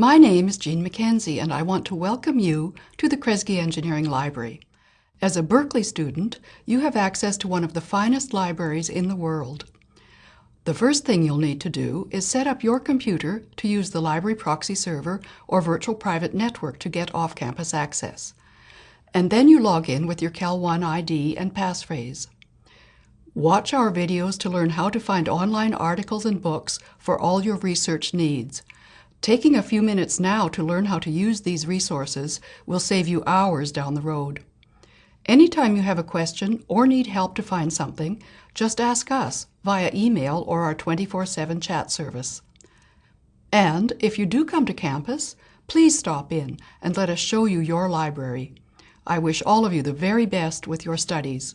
My name is Jean McKenzie and I want to welcome you to the Kresge Engineering Library. As a Berkeley student, you have access to one of the finest libraries in the world. The first thing you'll need to do is set up your computer to use the library proxy server or virtual private network to get off-campus access. And then you log in with your CalNet ID and passphrase. Watch our videos to learn how to find online articles and books for all your research needs. Taking a few minutes now to learn how to use these resources will save you hours down the road. Anytime you have a question or need help to find something, just ask us via email or our 24-7 chat service. And if you do come to campus, please stop in and let us show you your library. I wish all of you the very best with your studies.